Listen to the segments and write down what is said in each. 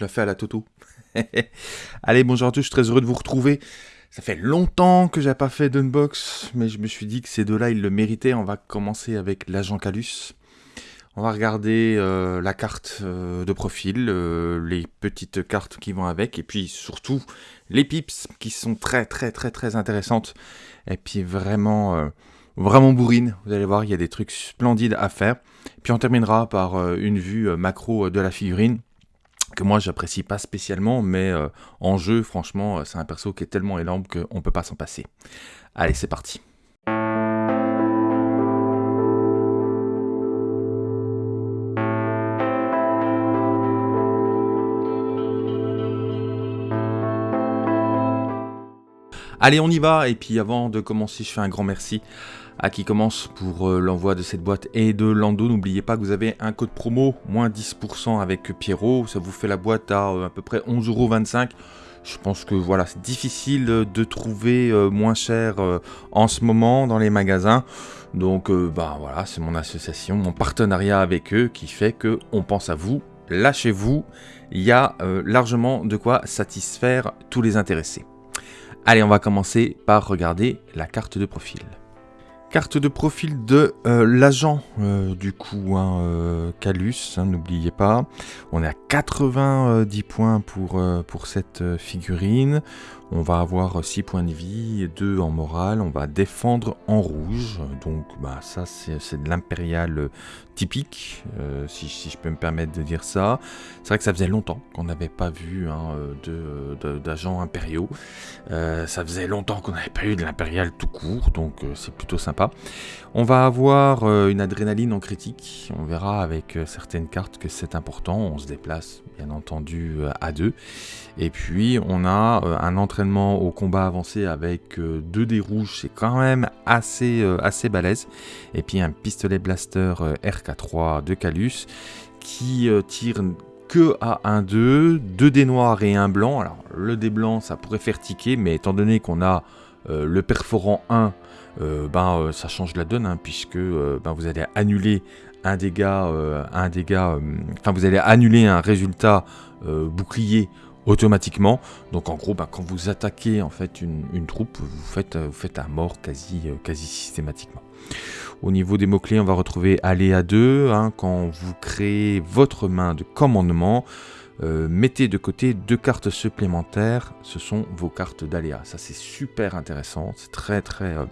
Je la fais à la Toto. Allez, bonjour à tous, je suis très heureux de vous retrouver. Ça fait longtemps que j'ai pas fait d'unbox, mais je me suis dit que ces deux-là, ils le méritaient. On va commencer avec l'agent Calus. On va regarder euh, la carte euh, de profil, euh, les petites cartes qui vont avec, et puis surtout les pips qui sont très très très très intéressantes. Et puis vraiment, vraiment bourrine. Vous allez voir, il y a des trucs splendides à faire. Puis on terminera par une vue macro de la figurine que moi j'apprécie pas spécialement, mais en jeu, franchement, c'est un perso qui est tellement énorme qu'on peut pas s'en passer. Allez, c'est parti. Allez, on y va. Et puis avant de commencer, je fais un grand merci à qui commence pour euh, l'envoi de cette boîte et de Lando. N'oubliez pas que vous avez un code promo, moins 10% avec Pierrot. Ça vous fait la boîte à euh, à peu près 11,25€. Je pense que voilà, c'est difficile de trouver euh, moins cher en ce moment dans les magasins. Donc bah voilà, c'est mon association, mon partenariat avec eux qui fait que on pense à vous. Lâchez-vous, il y a largement de quoi satisfaire tous les intéressés. Allez, on va commencer par regarder la carte de profil. Carte de profil de euh, l'agent, euh, du coup, hein, euh, Calus, hein, n'oubliez pas. On est à 90 points pour, pour cette figurine. On va avoir 6 points de vie, 2 en morale, on va défendre en rouge, donc bah, ça c'est de l'impérial typique, euh, si, je peux me permettre de dire ça. C'est vrai que ça faisait longtemps qu'on n'avait pas vu hein, d'agents impériaux, euh, ça faisait longtemps qu'on n'avait pas eu de l'impérial tout court, donc euh, c'est plutôt sympa. On va avoir une adrénaline en critique, on verra avec certaines cartes que c'est important, on se déplace bien entendu à deux, et puis on a un entraînement au combat avancé avec euh, deux dés rouges, c'est quand même assez, euh, assez balèze. Et puis un pistolet blaster euh, RK3 de Calus qui tire que à 1-2, deux dés noirs et un blanc. Alors le dé blanc ça pourrait faire tiquer, mais étant donné qu'on a le perforant 1, ben, ça change la donne, hein, puisque ben, vous allez annuler un dégât, un dégât, enfin vous allez annuler un résultat bouclier automatiquement. Donc en gros, bah, quand vous attaquez en fait une, troupe, vous faites, vous faites un mort quasi, euh, quasi systématiquement. Au niveau des mots-clés, on va retrouver aléa 2. Hein, quand vous créez votre main de commandement, euh, mettez de côté deux cartes supplémentaires. Ce sont vos cartes d'aléa. Ça, c'est super intéressant. C'est très, très, euh,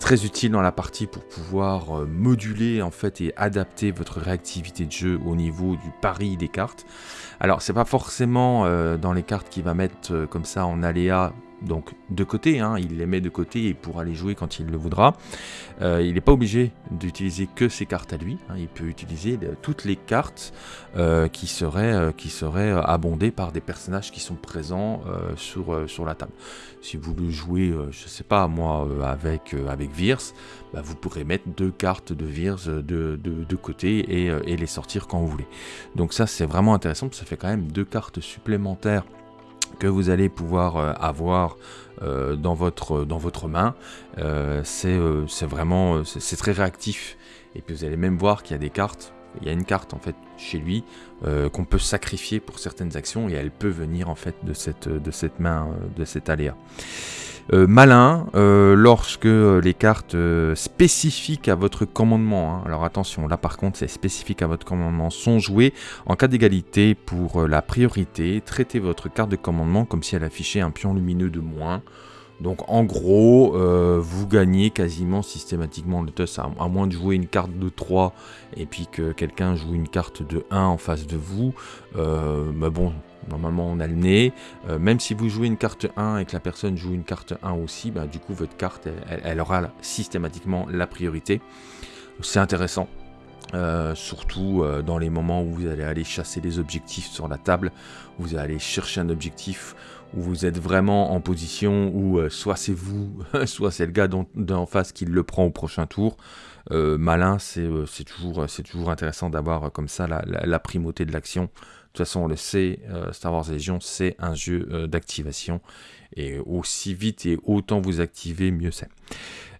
très utile dans la partie pour pouvoir moduler en fait et adapter votre réactivité de jeu au niveau du pari des cartes. Alors, c'est pas forcément euh, dans les cartes qu'il va mettre euh, comme ça en aléa donc de côté, hein, il les met de côté et pourra les jouer quand il le voudra. Euh, il n'est pas obligé d'utiliser que ses cartes à lui, hein. il peut utiliser toutes les cartes qui seraient, qui seraient abondées par des personnages qui sont présents sur, la table. Si vous le jouez, je sais pas moi, avec, avec Virs, bah, vous pourrez mettre deux cartes de Virs de, de, côté et, et, les sortir quand vous voulez. Donc ça c'est vraiment intéressant, parce que ça fait quand même deux cartes supplémentaires que vous allez pouvoir euh, avoir euh, dans, votre, dans votre main. Euh, c'est vraiment c'est très réactif. Et puis vous allez même voir qu'il y a des cartes. Il y a une carte en fait chez lui qu'on peut sacrifier pour certaines actions et elle peut venir en fait de cette, de cette main, de cet aléa. Euh, malin euh, lorsque les cartes euh, spécifiques à votre commandement, hein. alors attention, là par contre c'est spécifique à votre commandement, sont jouées en cas d'égalité pour la priorité, traitez votre carte de commandement comme si elle affichait un pion lumineux de moins. Donc en gros, vous gagnez quasiment systématiquement le toss, à, moins de jouer une carte de 3 et puis que quelqu'un joue une carte de 1 en face de vous. mais bon, Normalement, on a le nez. Euh, même si vous jouez une carte 1 et que la personne joue une carte 1 aussi, bah, du coup, votre carte, elle, aura systématiquement la priorité. C'est intéressant. Euh, surtout euh, dans les moments où vous allez aller chasser les objectifs sur la table, vous allez chercher un objectif où vous êtes vraiment en position où soit c'est vous, soit c'est le gars d'en face qui le prend au prochain tour. malin, c'est toujours, toujours intéressant d'avoir comme ça la primauté de l'action toute façon, on le sait, Star Wars Légion, c'est un jeu d'activation. Et aussi vite et autant vous activez, mieux c'est.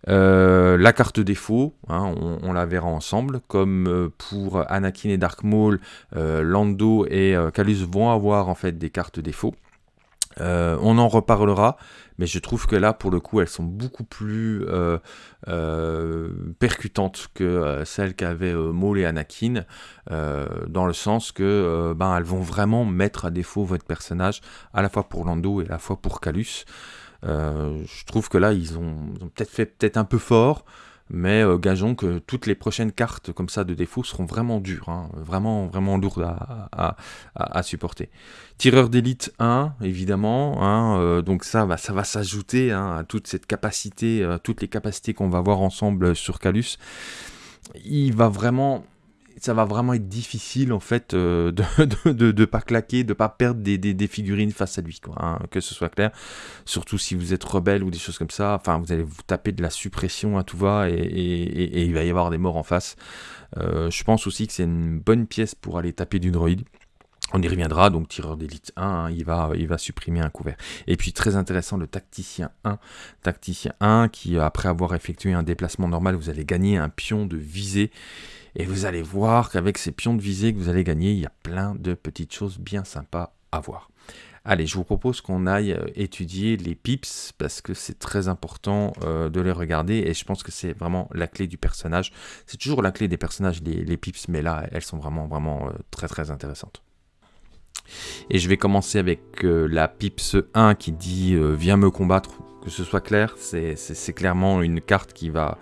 la carte défaut, hein, on, la verra ensemble, comme pour Anakin et Dark Maul, Lando et Calus vont avoir en fait des cartes défaut. on en reparlera, mais je trouve que là, pour le coup, elles sont beaucoup plus euh, euh, percutantes que euh, celles qu'avaient Maul et Anakin, dans le sens que ben, elles vont vraiment mettre à défaut votre personnage, à la fois pour Lando et à la fois pour Calus. je trouve que là, ils ont, ont peut-être fait peut-être un peu fort, mais euh, gageons que toutes les prochaines cartes comme ça de défaut seront vraiment dures, hein, vraiment, vraiment lourdes à, supporter. Tireur d'élite 1, évidemment, hein, euh, donc ça, va, s'ajouter hein, à toute cette capacité, euh, toutes les capacités qu'on va voir ensemble sur Calus. Il va vraiment ça va vraiment être difficile en fait euh, de, de, pas claquer, de pas perdre des, des, figurines face à lui, quoi, hein, que ce soit clair. Surtout si vous êtes rebelle ou des choses comme ça, enfin vous allez vous taper de la suppression à tout va et, et, il va y avoir des morts en face. Euh, je pense aussi que c'est une bonne pièce pour aller taper du droïde. On y reviendra, donc tireur d'élite 1, hein, il, va, il va supprimer un couvert. Et puis très intéressant, le tacticien 1. Tacticien 1 qui, après avoir effectué un déplacement normal, vous allez gagner un pion de visée. Et vous allez voir qu'avec ces pions de visée que vous allez gagner, il y a plein de petites choses bien sympas à voir. Allez, je vous propose qu'on aille euh, étudier les pips parce que c'est très important euh, de les regarder et je pense que c'est vraiment la clé du personnage. C'est toujours la clé des personnages, les, pips, mais là, elles sont vraiment, vraiment euh, très, très intéressantes. Et je vais commencer avec la pips 1 qui dit Viens me combattre, que ce soit clair. C'est clairement une carte qui va,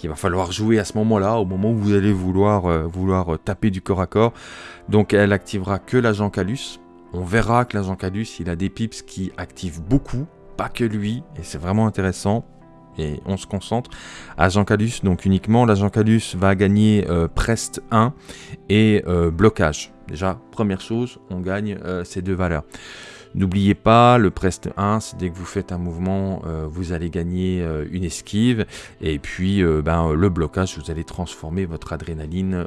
qu'il va falloir jouer à ce moment-là, au moment où vous allez vouloir, euh, euh, taper du corps à corps. Donc elle activera que l'agent Calus. On verra que l'agent Calus, il a des pips qui activent beaucoup, pas que lui, et c'est vraiment intéressant. Et on se concentre. Agent Calus, donc uniquement, l'agent Calus va gagner euh, Prest 1 et blocage. Déjà, première chose, on gagne ces deux valeurs. N'oubliez pas, le Prest 1, c'est dès que vous faites un mouvement, euh, vous allez gagner euh, une esquive. Et puis, euh, ben, le blocage, vous allez transformer votre adrénaline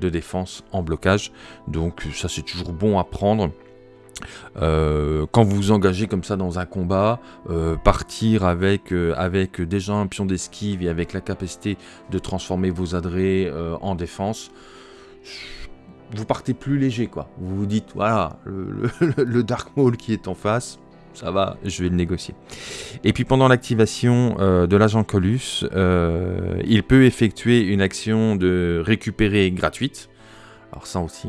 de défense en blocage. Donc, ça, c'est toujours bon à prendre. quand vous vous engagez comme ça dans un combat, partir avec, avec déjà un pion d'esquive et avec la capacité de transformer vos adrés en défense, vous partez plus léger, quoi. Vous vous dites, voilà, le, Dark Maul qui est en face, ça va, je vais le négocier. Et puis pendant l'activation euh, de l'agent Colus, euh, il peut effectuer une action de récupérer gratuite. Alors ça aussi,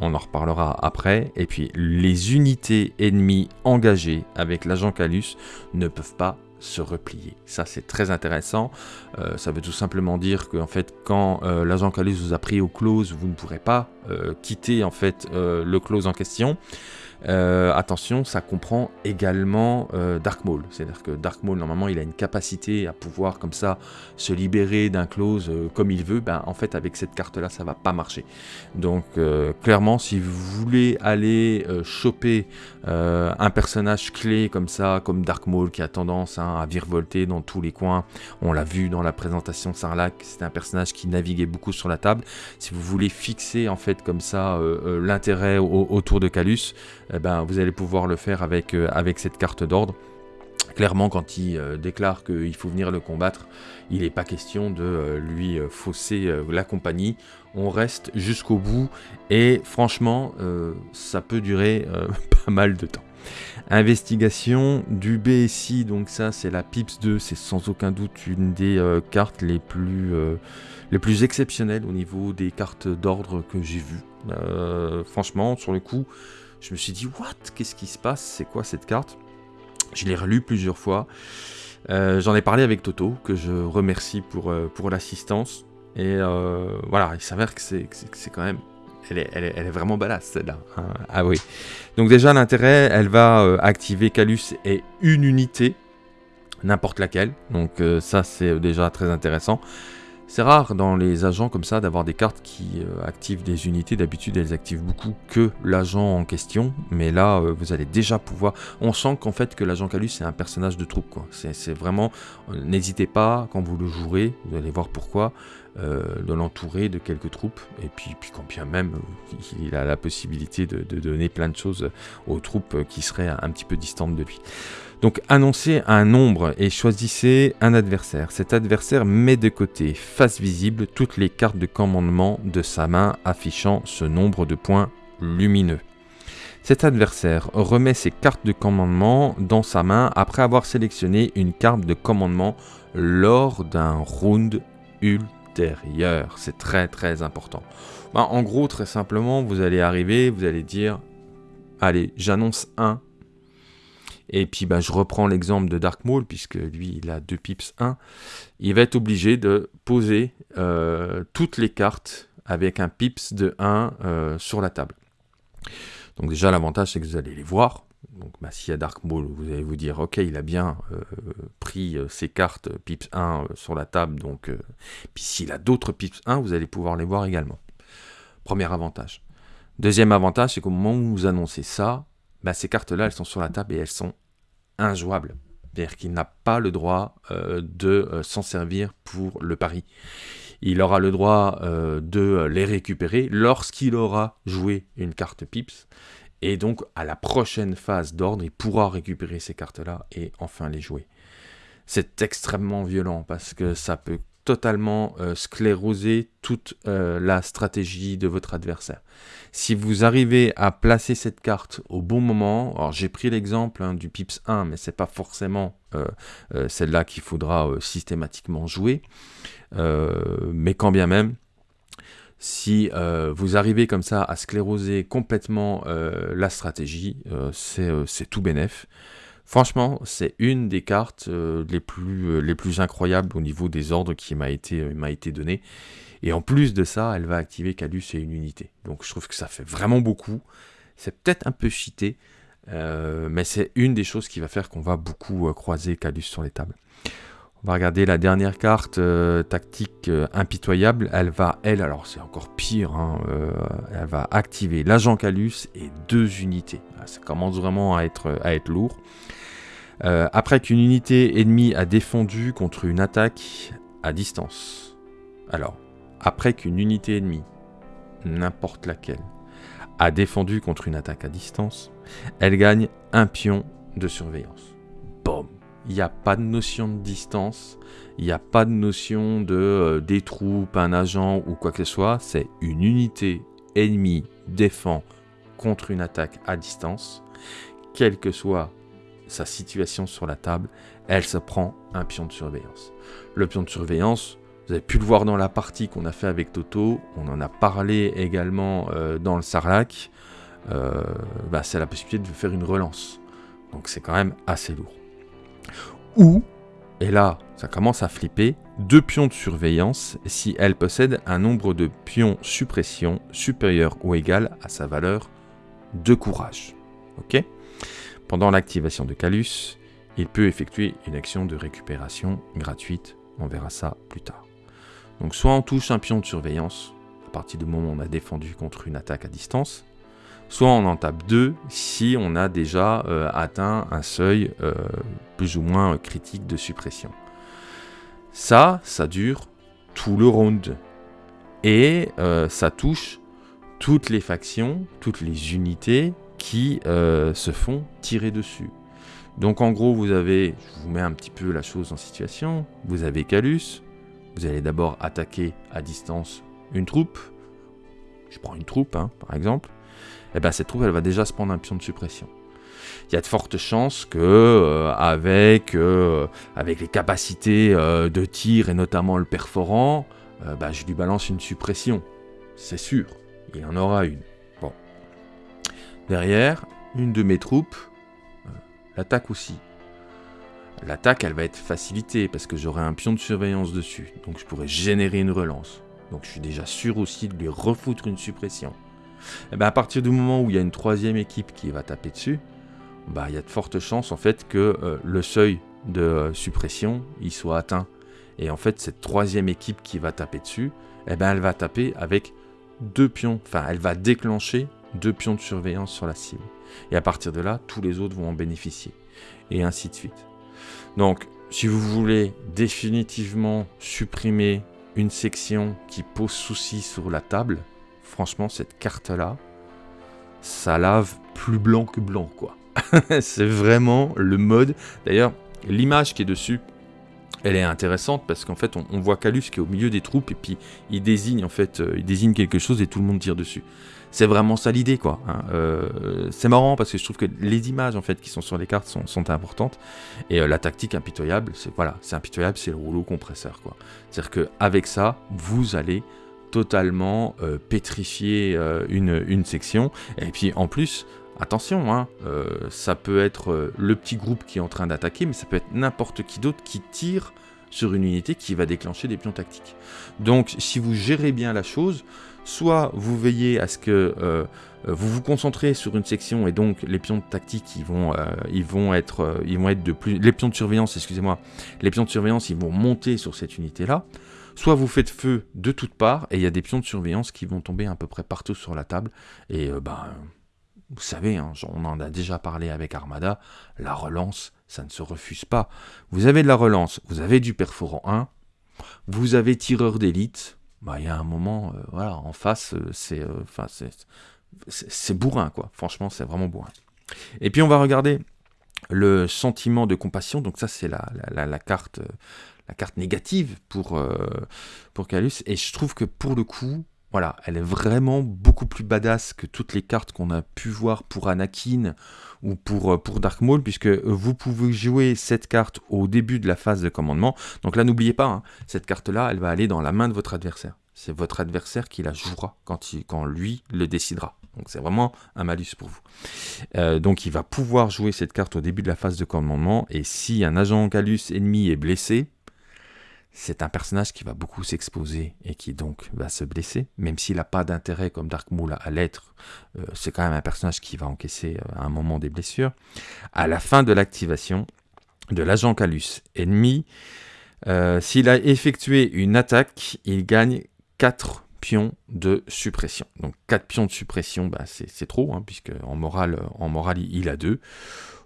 on en reparlera après. Et puis les unités ennemies engagées avec l'agent Calus ne peuvent pas se replier. Ça, c'est très intéressant. Euh, ça veut tout simplement dire que, en fait, quand euh, l'agent Calus vous a pris au close, vous ne pourrez pas euh, quitter en fait le close en question. Attention, ça comprend également Dark Maul. C'est-à-dire que Dark Maul, normalement, il a une capacité à pouvoir comme ça se libérer d'un close comme il veut. Ben, en fait, avec cette carte-là, ça va pas marcher. Donc, clairement, si vous voulez aller choper un personnage clé comme ça, comme Dark Maul, qui a tendance hein, à virevolter dans tous les coins, on l'a vu dans la présentation de Sarlacc, c'était un personnage qui naviguait beaucoup sur la table. Si vous voulez fixer en fait comme ça l'intérêt autour de Calus, eh ben, vous allez pouvoir le faire euh, avec cette carte d'ordre. Clairement, quand il euh, déclare qu'il faut venir le combattre, il n'est pas question de euh, lui fausser la compagnie. On reste jusqu'au bout et franchement, ça peut durer pas mal de temps. Investigation du BSI, donc ça c'est la PIPS 2, c'est sans aucun doute une des cartes les plus, les plus exceptionnelles au niveau des cartes d'ordre que j'ai vues. franchement, sur le coup, je me suis dit, what? Qu'est-ce qui se passe? C'est quoi cette carte? Je l'ai relu plusieurs fois. Euh, j'en ai parlé avec Toto, que je remercie pour, euh, pour l'assistance. Et euh, voilà, il s'avère que c'est quand même... Elle est, elle est, vraiment badass celle-là. Hein. ah oui. Donc déjà l'intérêt, elle va activer Calus et une unité, n'importe laquelle. Donc ça c'est déjà très intéressant. C'est rare dans les agents comme ça d'avoir des cartes qui euh, activent des unités. D'habitude, elles activent beaucoup que l'agent en question. Mais là, euh, vous allez déjà pouvoir... On sent qu'en fait que l'agent Calus, c'est un personnage de troupe. C'est vraiment... Euh, n'hésitez pas, quand vous le jouerez, vous allez voir pourquoi. de l'entourer de quelques troupes, et puis, puis quand bien même il a la possibilité de, donner plein de choses aux troupes qui seraient un petit peu distantes de lui. Donc annoncez un nombre et choisissez un adversaire. Cet adversaire met de côté, face visible, toutes les cartes de commandement de sa main affichant ce nombre de points lumineux. Cet adversaire remet ses cartes de commandement dans sa main après avoir sélectionné une carte de commandement lors d'un round ultérieur. C'est très très important. Bah, en gros, très simplement, vous allez arriver, vous allez dire, allez, j'annonce un et puis bah, je reprends l'exemple de Dark Maul, puisque lui il a deux pips 1. Il va être obligé de poser euh, toutes les cartes avec un pips de 1 euh, sur la table. Donc déjà l'avantage c'est que vous allez les voir. Donc bah, s'il y a Dark Maul, vous allez vous dire ok il a bien euh, pris ses cartes pips 1 sur la table. Donc puis s'il a d'autres pips 1, vous allez pouvoir les voir également. Premier avantage. Deuxième avantage, c'est qu'au moment où vous annoncez ça, bah, ces cartes-là, elles sont sur la table et elles sont injouables. C'est-à-dire qu'il n'a pas le droit euh, de euh, s'en servir pour le pari. Il aura le droit euh, de les récupérer lorsqu'il aura joué une carte pips. Et donc, à la prochaine phase d'ordre, il pourra récupérer ces cartes-là et enfin les jouer. C'est extrêmement violent parce que ça peut totalement scléroser toute la stratégie de votre adversaire. Si vous arrivez à placer cette carte au bon moment, alors j'ai pris l'exemple hein, du Pips 1, mais c'est pas forcément euh, euh, celle-là qu'il faudra euh, systématiquement jouer, mais quand bien même, si vous arrivez comme ça à scléroser complètement la stratégie, c'est tout bénef. Franchement, c'est une des cartes les, plus, les plus incroyables au niveau des ordres qui m'a été, été donnée. Et en plus de ça, elle va activer Calus et une unité. Donc je trouve que ça fait vraiment beaucoup. C'est peut-être un peu cheaté, euh, mais c'est une des choses qui va faire qu'on va beaucoup euh, croiser Calus sur les tables. On va regarder la dernière carte euh, tactique impitoyable. Elle va, elle, alors c'est encore pire, hein, elle va activer l'agent Calus et deux unités. Ah, ça commence vraiment à être, à être lourd. après qu'une unité ennemie a défendu contre une attaque à distance. Alors, après qu'une unité ennemie, n'importe laquelle, a défendu contre une attaque à distance, elle gagne un pion de surveillance. Boom Il n'y a pas de notion de distance, il n'y a pas de notion de euh, des troupes, un agent ou quoi que ce soit, c'est une unité ennemie défend contre une attaque à distance, quelle que soit sa situation sur la table, elle se prend un pion de surveillance. Le pion de surveillance, vous avez pu le voir dans la partie qu'on a fait avec Toto. On en a parlé également euh, dans le Sarlac. Euh, bah, c'est la possibilité de faire une relance. Donc c'est quand même assez lourd. Ou, et là ça commence à flipper, deux pions de surveillance si elle possède un nombre de pions suppression supérieur ou égal à sa valeur de courage. Ok? Pendant l'activation de Calus, il peut effectuer une action de récupération gratuite. On verra ça plus tard. Donc soit on touche un pion de surveillance, à partir du moment où on a défendu contre une attaque à distance, soit on en tape deux si on a déjà euh, atteint un seuil euh, plus ou moins critique de suppression. Ça, ça dure tout le round. Et euh, ça touche toutes les factions, toutes les unités qui se font tirer dessus. Donc en gros, vous avez, je vous mets un petit peu la chose en situation, vous avez Calus, vous allez d'abord attaquer à distance une troupe. Je prends une troupe, hein, par exemple. Et eh bien cette troupe, elle va déjà se prendre un pion de suppression. Il y a de fortes chances que, euh, avec, euh, avec les capacités euh, de tir et notamment le perforant, bah, je lui balance une suppression. C'est sûr, il en aura une. Bon. Derrière, une de mes troupes l'attaque aussi. L'attaque, elle va être facilitée parce que j'aurai un pion de surveillance dessus. Donc je pourrais générer une relance. Donc je suis déjà sûr aussi de lui refoutre une suppression. Et eh bien à partir du moment où il y a une troisième équipe qui va taper dessus, bah, il y a de fortes chances en fait que euh, le seuil de euh, suppression il soit atteint. Et en fait cette troisième équipe qui va taper dessus, eh ben, elle va taper avec deux pions, enfin elle va déclencher deux pions de surveillance sur la cible. Et à partir de là, tous les autres vont en bénéficier. Et ainsi de suite. Donc, si vous voulez définitivement supprimer une section qui pose souci sur la table, franchement, cette carte-là, ça lave plus blanc que blanc, quoi. c'est vraiment le mode. D'ailleurs, l'image qui est dessus, elle est intéressante parce qu'en fait, on, voit Calus qui est au milieu des troupes et puis il désigne en fait, euh, il désigne quelque chose et tout le monde tire dessus. C'est vraiment ça l'idée, quoi. Hein. Euh, c'est marrant parce que je trouve que les images en fait qui sont sur les cartes sont, importantes et euh, la tactique impitoyable, c'est voilà, c'est impitoyable, c'est le rouleau compresseur, quoi. C'est-à-dire que avec ça, vous allez totalement pétrifier une, une section et puis en plus Attention, hein, euh, ça peut être euh, le petit groupe qui est en train d'attaquer, mais ça peut être n'importe qui d'autre qui tire sur une unité qui va déclencher des pions tactiques. Donc si vous gérez bien la chose, soit vous veillez à ce que euh, vous vous concentrez sur une section et donc les pions tactiques ils vont, ils vont, être, vont être de plus... Les pions de surveillance, excusez-moi, les pions de surveillance ils vont monter sur cette unité-là. Soit vous faites feu de toutes parts et il y a des pions de surveillance qui vont tomber à peu près partout sur la table et bah vous savez, hein, on en a déjà parlé avec Armada, la relance, ça ne se refuse pas. Vous avez de la relance, vous avez du perforant 1, vous avez tireur d'élite, bah, il y a un moment, euh, voilà, en face, euh, c'est euh, c'est bourrin, quoi. Franchement, c'est vraiment bourrin. Et puis, on va regarder le sentiment de compassion. Donc ça, c'est la, la, carte, la carte négative pour Calus. Et je trouve que pour le coup, voilà, elle est vraiment beaucoup plus badass que toutes les cartes qu'on a pu voir pour Anakin ou pour, euh, pour Dark Maul, puisque vous pouvez jouer cette carte au début de la phase de commandement. Donc là, n'oubliez pas, hein, cette carte-là, elle va aller dans la main de votre adversaire. C'est votre adversaire qui la jouera quand, quand lui le décidera. Donc c'est vraiment un malus pour vous. Euh, donc il va pouvoir jouer cette carte au début de la phase de commandement, et si un agent Calus ennemi est blessé, c'est un personnage qui va beaucoup s'exposer et qui donc va se blesser, même s'il n'a pas d'intérêt comme Dark Maul à l'être, euh, c'est quand même un personnage qui va encaisser euh, à un moment des blessures. À la fin de l'activation de l'agent Calus ennemi, euh, s'il a effectué une attaque, il gagne 4 pions de suppression. Donc 4 pions de suppression, bah, c'est trop, hein, puisque en morale, en morale il a 2.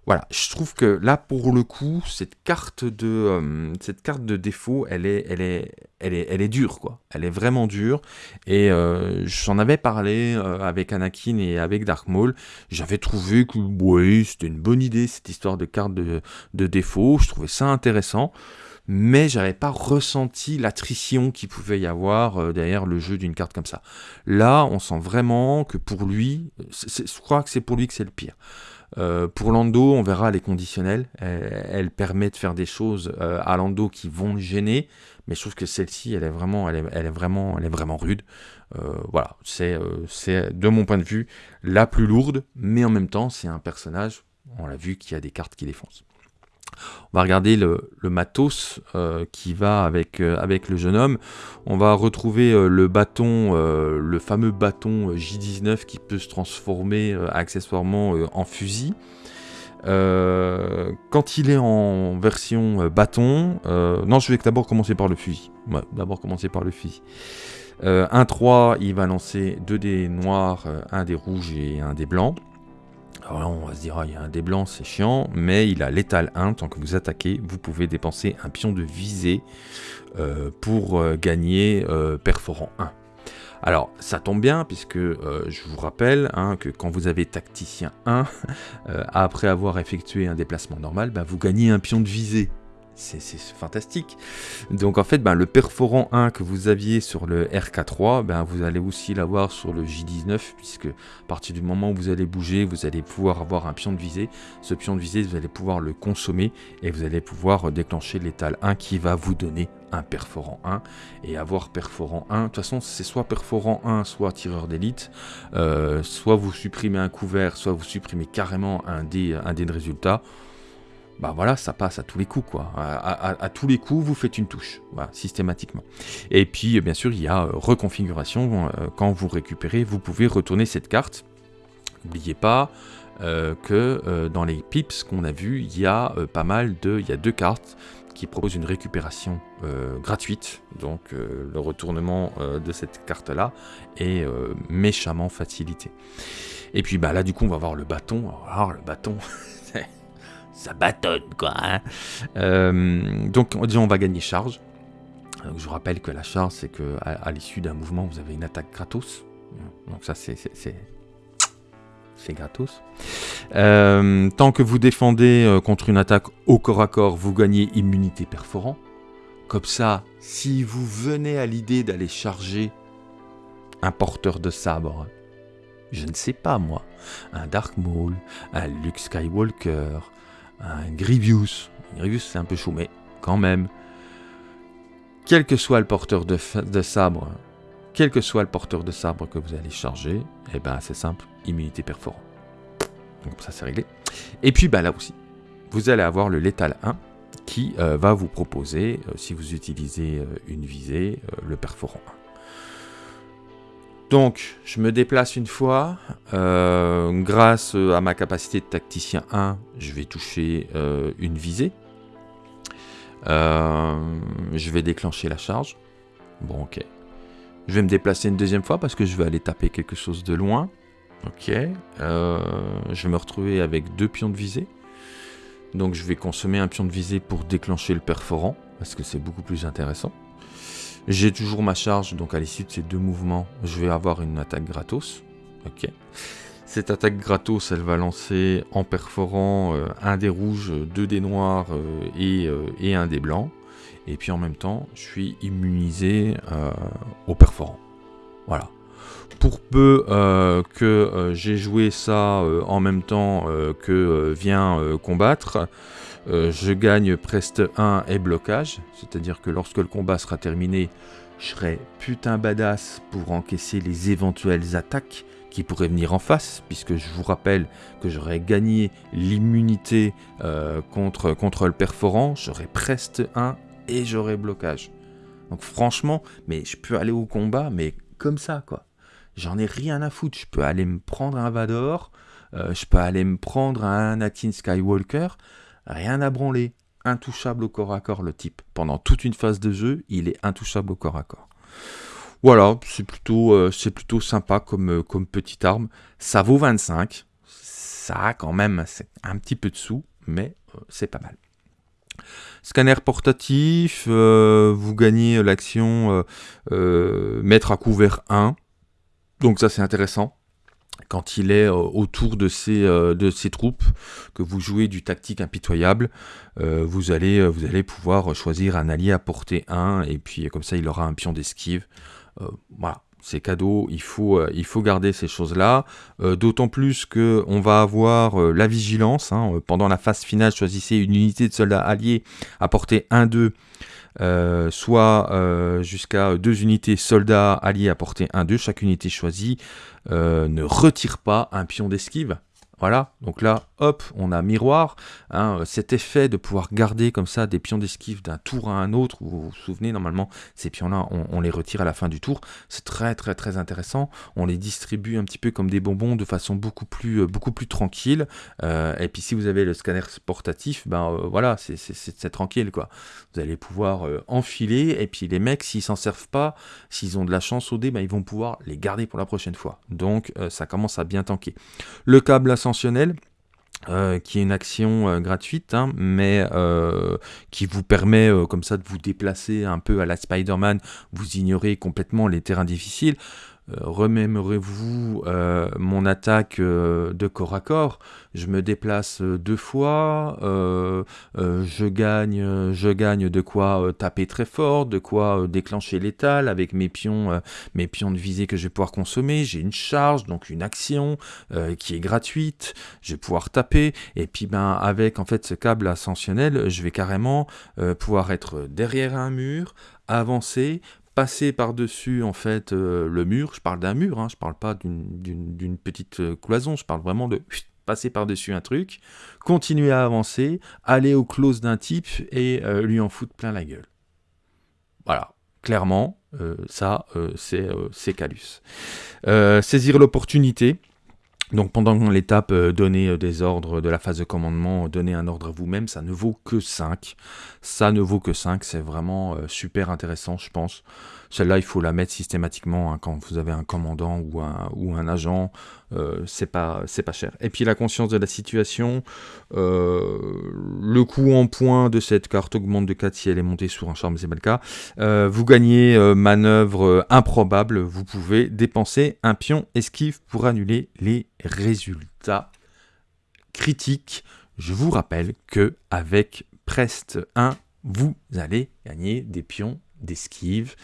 Voilà, je trouve que là, pour le coup, cette carte de, euh, cette carte de défaut, elle est, elle, est, elle, est, elle est dure, quoi. Elle est vraiment dure. Et euh, j'en avais parlé euh, avec Anakin et avec Dark Maul. J'avais trouvé que, oui, c'était une bonne idée, cette histoire de carte de, de défaut. Je trouvais ça intéressant mais j'avais pas ressenti l'attrition qu'il pouvait y avoir derrière le jeu d'une carte comme ça. Là, on sent vraiment que pour lui, je crois que c'est pour lui que c'est le pire. Euh, pour Lando, on verra les conditionnels. Elle, permet de faire des choses euh, à Lando qui vont le gêner, mais je trouve que celle-ci, elle est vraiment, elle est, vraiment, elle est vraiment rude. Euh, voilà, c'est, c'est de mon point de vue la plus lourde, mais en même temps, c'est un personnage, on l'a vu, qui a des cartes qui défoncent. On va regarder le, matos euh, qui va avec, euh, avec le jeune homme. On va retrouver euh, le bâton, le fameux bâton J19 qui peut se transformer accessoirement en fusil. quand il est en version bâton, non, je vais d'abord commencer par le fusil. d'abord commencer par le fusil. un 3, il va lancer 2 dés noirs, un des rouges et un des blancs. Alors là, on va se dire, ah, il y a un dé blanc, c'est chiant, mais il a l'étal 1, tant que vous attaquez, vous pouvez dépenser un pion de visée euh, pour euh, gagner euh, perforant 1. Alors, ça tombe bien, puisque je vous rappelle hein, que quand vous avez tacticien 1, après avoir effectué un déplacement normal, bah, vous gagnez un pion de visée c'est fantastique. Donc en fait, ben, le perforant 1 que vous aviez sur le RK3, ben, vous allez aussi l'avoir sur le J19, puisque à partir du moment où vous allez bouger, vous allez pouvoir avoir un pion de visée. Ce pion de visée, vous allez pouvoir le consommer et vous allez pouvoir déclencher l'étal 1 qui va vous donner un perforant 1 et avoir perforant 1. De toute façon, c'est soit perforant 1, soit tireur d'élite. Euh, soit vous supprimez un couvert, soit vous supprimez carrément un un dé de résultat bah voilà, ça passe à tous les coups, quoi. À, tous les coups, vous faites une touche, systématiquement. Et puis, bien sûr, il y a euh, reconfiguration. Euh, quand vous récupérez, vous pouvez retourner cette carte. N'oubliez pas euh, que dans les pips qu'on a vus, il y a pas mal de... Il y a deux cartes qui proposent une récupération gratuite. Donc, le retournement de cette carte-là est méchamment facilité. Et puis, bah, là, du coup, on va voir le bâton. Alors, le bâton... ça bâtonne quoi. Hein. Euh, donc on on va gagner charge. je vous rappelle que la charge, c'est que à, l'issue d'un mouvement, vous avez une attaque gratos. Donc ça, c'est c'est gratos. Euh, tant que vous défendez euh, contre une attaque au corps à corps, vous gagnez immunité perforant. Comme ça, si vous venez à l'idée d'aller charger un porteur de sabre, je ne sais pas moi, un Dark Maul, un Luke Skywalker, un Grievous. Grievous c'est un peu chaud, mais quand même. Quel que soit le porteur de, sabre, quel que soit le porteur de sabre que vous allez charger, eh ben c'est simple, immunité perforant. Donc ça c'est réglé. Et puis bah, là aussi, vous allez avoir le létal 1 qui euh, va vous proposer, euh, si vous utilisez euh, une visée, le perforant 1. Donc, je me déplace une fois. grâce à ma capacité de tacticien 1, je vais toucher une visée. je vais déclencher la charge. Bon, ok. Je vais me déplacer une deuxième fois parce que je vais aller taper quelque chose de loin. Ok. je vais me retrouver avec deux pions de visée. Donc je vais consommer un pion de visée pour déclencher le perforant, parce que c'est beaucoup plus intéressant. J'ai toujours ma charge, donc à l'issue de ces deux mouvements, je vais avoir une attaque gratos. Ok. Cette attaque gratos, elle va lancer en perforant euh, un des rouges, deux des noirs euh, et, euh, et, un des blancs. Et puis en même temps, je suis immunisé au perforant. Voilà pour peu euh, que euh, j'ai joué ça euh, en même temps que vient combattre, je gagne Preste 1 et blocage, c'est-à-dire que lorsque le combat sera terminé, je serai putain badass pour encaisser les éventuelles attaques qui pourraient venir en face, puisque je vous rappelle que j'aurais gagné l'immunité contre, contre le perforant, j'aurais Preste 1 et j'aurais blocage. Donc franchement, mais je peux aller au combat, mais comme ça, quoi. J'en ai rien à foutre. Je peux aller me prendre un Vador, euh, je peux aller me prendre un Anakin Skywalker, rien à branler. Intouchable au corps à corps le type. Pendant toute une phase de jeu, il est intouchable au corps à corps. Voilà, c'est plutôt, euh, c'est plutôt sympa comme, euh, comme petite arme. Ça vaut 25. Ça quand même un petit peu de sous, mais c'est pas mal. Scanner portatif, vous gagnez l'action mettre à couvert 1. Donc ça c'est intéressant. Quand il est euh, autour de ses, euh, troupes, que vous jouez du tactique impitoyable, euh, vous, allez, vous allez pouvoir choisir un allié à portée 1, et puis comme ça il aura un pion d'esquive. voilà, c'est cadeau, il faut, il faut garder ces choses-là. D'autant plus qu'on va avoir la vigilance. Hein. pendant la phase finale, choisissez une unité de soldats alliés à portée 1-2 euh, soit euh, jusqu'à deux unités soldats alliés à portée 1-2. Chaque unité choisie euh, ne retire pas un pion d'esquive. Voilà, donc là, hop, on a miroir. Hein, cet effet de pouvoir garder comme ça des pions d'esquive d'un tour à un autre, vous vous souvenez, normalement, ces pions-là, on, les retire à la fin du tour. C'est très très très intéressant. On les distribue un petit peu comme des bonbons de façon beaucoup plus, euh, beaucoup plus tranquille. Euh, et puis si vous avez le scanner portatif, ben euh, voilà, c'est tranquille quoi. Vous allez pouvoir enfiler, et puis les mecs, s'ils s'en servent pas, s'ils ont de la chance au dé, ben, ils vont pouvoir les garder pour la prochaine fois. Donc ça commence à bien tanker. Le câble ascenseur euh, qui est une action euh, gratuite, hein, mais euh, qui vous permet comme ça de vous déplacer un peu à la Spider-Man, vous ignorez complètement les terrains difficiles. Euh, remémorez-vous euh, mon attaque euh, de corps à corps. Je me déplace deux fois, je, gagne, je gagne de quoi taper très fort, de quoi déclencher l'étal avec mes pions, mes pions de visée que je vais pouvoir consommer. J'ai une charge, donc une action qui est gratuite. Je vais pouvoir taper. Et puis ben avec en fait ce câble ascensionnel, je vais carrément pouvoir être derrière un mur, avancer, passer par-dessus en fait euh, le mur, je parle d'un mur, hein, je parle pas d'une petite euh, cloison, je parle vraiment de passer par-dessus un truc, continuer à avancer, aller au close d'un type et euh, lui en foutre plein la gueule. Voilà, clairement, ça c'est Calus. saisir l'opportunité, donc pendant l'étape euh, donner euh, des ordres de la phase de commandement, donner un ordre à vous-même, ça ne vaut que 5. Ça ne vaut que 5, c'est vraiment euh, super intéressant je pense. Celle-là, il faut la mettre systématiquement hein, quand vous avez un commandant ou un, ou un agent. Euh, c'est pas, pas cher. Et puis la conscience de la situation. Euh, le coût en points de cette carte augmente de 4 si elle est montée sur un charme, c'est pas le cas. Euh, vous gagnez manœuvre improbable. Vous pouvez dépenser un pion esquive pour annuler les résultats critiques. Je vous rappelle que avec Prest 1, vous allez gagner des pions d'esquive.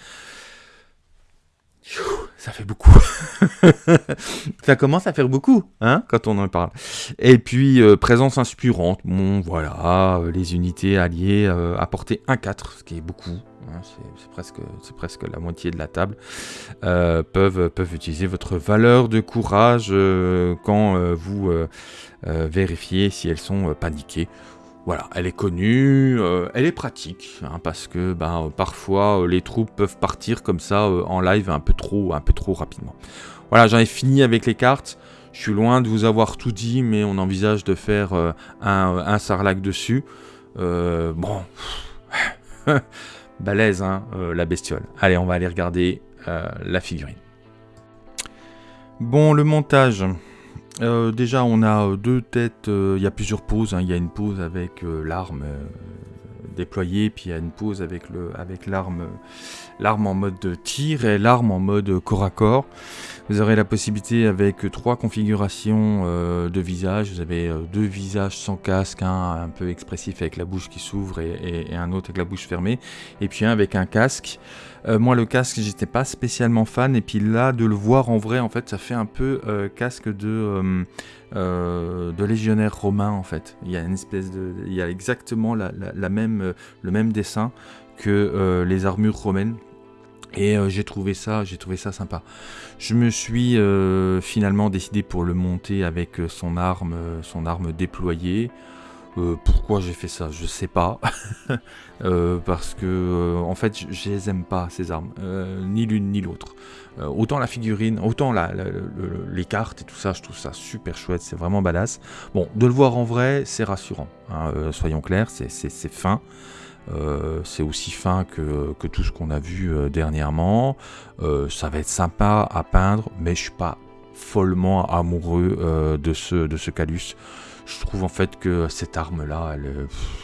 Ça fait beaucoup. ça commence à faire beaucoup, hein, quand on en parle. Et puis, euh, présence inspirante. Bon, voilà, euh, les unités alliées euh, apporter 1-4, ce qui est beaucoup. Hein, c'est presque, presque la moitié de la table. peuvent, peuvent utiliser votre valeur de courage quand vous vérifiez si elles sont paniquées voilà, elle est connue, euh, elle est pratique, hein, parce que ben, parfois euh, les troupes peuvent partir comme ça euh, en live un peu trop, un peu trop rapidement. Voilà, j'en ai fini avec les cartes. Je suis loin de vous avoir tout dit, mais on envisage de faire un, un sarlac dessus. bon, balèze, hein, la bestiole. Allez, on va aller regarder la figurine. Bon, le montage. Euh, déjà, on a euh, deux têtes, euh, il y a plusieurs poses. Hein. Il y a une pose avec l'arme déployée, puis il y a une pose avec l'arme l'arme en mode tir et l'arme en mode corps à corps. Vous aurez la possibilité avec trois configurations de visage. Vous avez deux visages sans casque, un un peu expressif avec la bouche qui s'ouvre et, et, un autre avec la bouche fermée, et puis un avec un casque. Euh, moi, le casque, j'étais pas spécialement fan. Et puis là, de le voir en vrai, en fait, ça fait un peu euh, casque de, euh, de légionnaire romain, en fait. Il y a exactement la, même, le même dessin que les armures romaines. Et j'ai trouvé ça, j'ai trouvé ça sympa. Je me suis finalement décidé pour le monter avec son arme, son arme déployée. Euh, pourquoi j'ai fait ça? Je sais pas. Euh, parce que, euh, en fait, je les aime pas, ces armes. ni l'une ni l'autre. autant la figurine, autant les cartes et tout ça, je trouve ça super chouette. C'est vraiment badass. Bon, de le voir en vrai, c'est rassurant. Hein, soyons clairs, c'est fin. c'est aussi fin que, tout ce qu'on a vu dernièrement. ça va être sympa à peindre, mais je suis pas follement amoureux de ce, de ce Calus je trouve en fait que cette arme là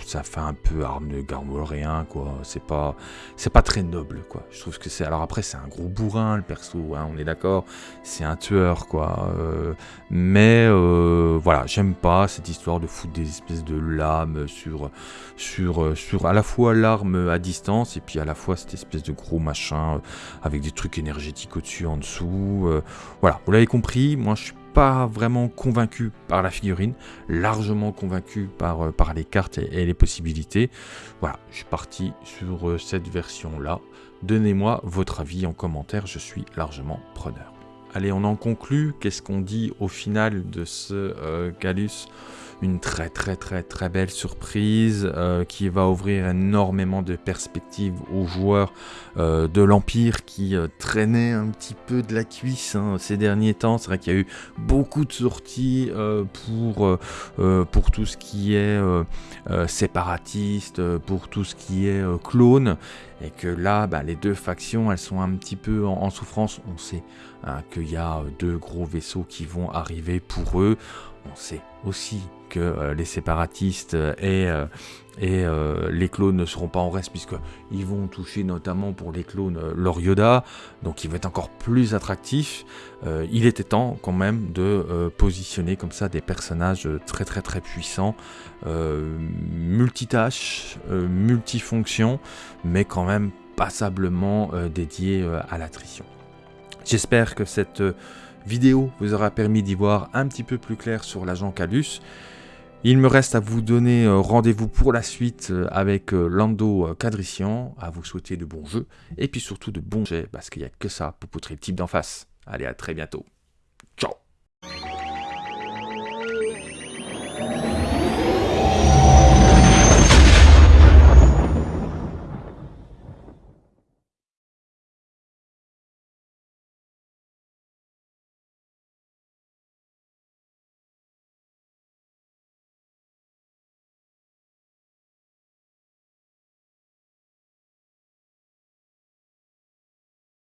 ça fait un peu arme de garmoléen quoi. C'est pas c'est pas très noble quoi. Je trouve que c'est alors après c'est un gros bourrin le perso hein, on est d'accord. C'est un tueur quoi. Euh, mais euh, voilà j'aime pas cette histoire de foutre des espèces de lames sur sur sur à la fois l'arme à distance et puis à la fois cette espèce de gros machin avec des trucs énergétiques au-dessus en dessous euh, voilà. Vous l'avez compris moi je suis pas vraiment convaincu par la figurine, largement convaincu par, euh, par les cartes et, les possibilités. Voilà, je suis parti sur euh, cette version-là. Donnez-moi votre avis en commentaire, je suis largement preneur. Allez, on en conclut. Qu'est-ce qu'on dit au final de ce euh, Galus une très très très très belle surprise euh, qui va ouvrir énormément de perspectives aux joueurs euh, de l'Empire qui euh, traînaient un petit peu de la cuisse hein, ces derniers temps. C'est vrai qu'il y a eu beaucoup de sorties pour, tout ce qui est séparatiste, pour tout ce qui est clone et que là, bah, les deux factions, elles sont un petit peu en, souffrance. On sait hein, qu'il y a deux gros vaisseaux qui vont arriver pour eux. On sait aussi euh, les séparatistes et, euh, et euh, les clones ne seront pas en reste puisqu'ils vont toucher notamment pour les clones leur Yoda, donc il va être encore plus attractif. il était temps quand même de positionner comme ça des personnages très très très puissants, multitâches, multifonctions, mais quand même passablement dédiés à l'attrition. J'espère que cette vidéo vous aura permis d'y voir un petit peu plus clair sur l'agent Calus. Il me reste à vous donner euh, rendez-vous pour la suite euh, avec euh, Lando Cadrician, à vous souhaiter de bons jeux, et puis surtout de bons jets, parce qu'il n'y a que ça pour poutrer le type d'en face. Allez, à très bientôt.